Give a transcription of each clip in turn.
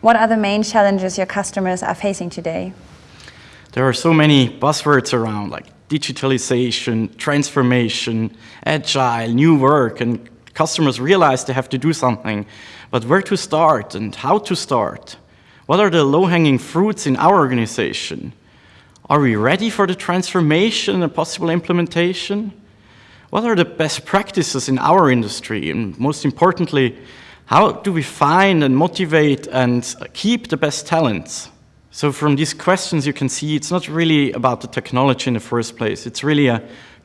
What are the main challenges your customers are facing today? There are so many buzzwords around like digitalization, transformation, agile, new work, and customers realize they have to do something. But where to start and how to start? What are the low-hanging fruits in our organization? Are we ready for the transformation and possible implementation? What are the best practices in our industry? And most importantly, how do we find and motivate and keep the best talents? So from these questions, you can see it's not really about the technology in the first place. It's really a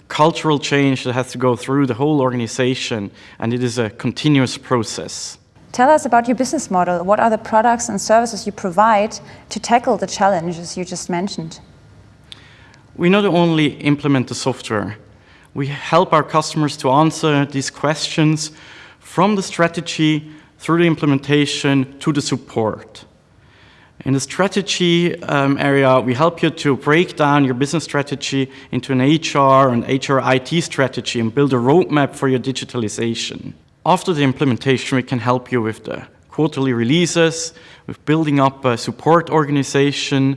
cultural change that has to go through the whole organization, and it is a continuous process. Tell us about your business model. What are the products and services you provide to tackle the challenges you just mentioned? We not only implement the software, we help our customers to answer these questions from the strategy through the implementation to the support. In the strategy um, area, we help you to break down your business strategy into an HR and HR IT strategy and build a roadmap for your digitalization. After the implementation, we can help you with the quarterly releases, with building up a support organization,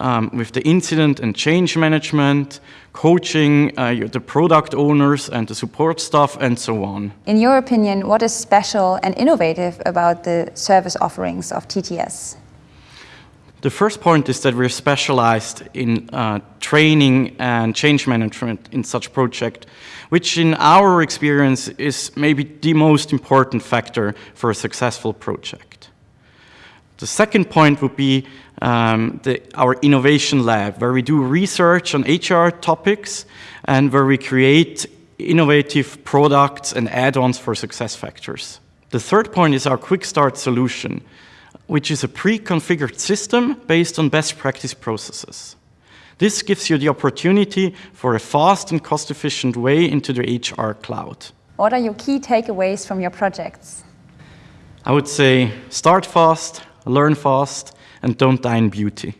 um, with the incident and change management, coaching uh, the product owners and the support staff, and so on. In your opinion, what is special and innovative about the service offerings of TTS? The first point is that we're specialized in uh, training and change management in such project, which in our experience is maybe the most important factor for a successful project. The second point would be um, the, our innovation lab, where we do research on HR topics and where we create innovative products and add-ons for SuccessFactors. The third point is our quick start solution, which is a pre-configured system based on best practice processes. This gives you the opportunity for a fast and cost-efficient way into the HR cloud. What are your key takeaways from your projects? I would say start fast, learn fast, and don't die in beauty.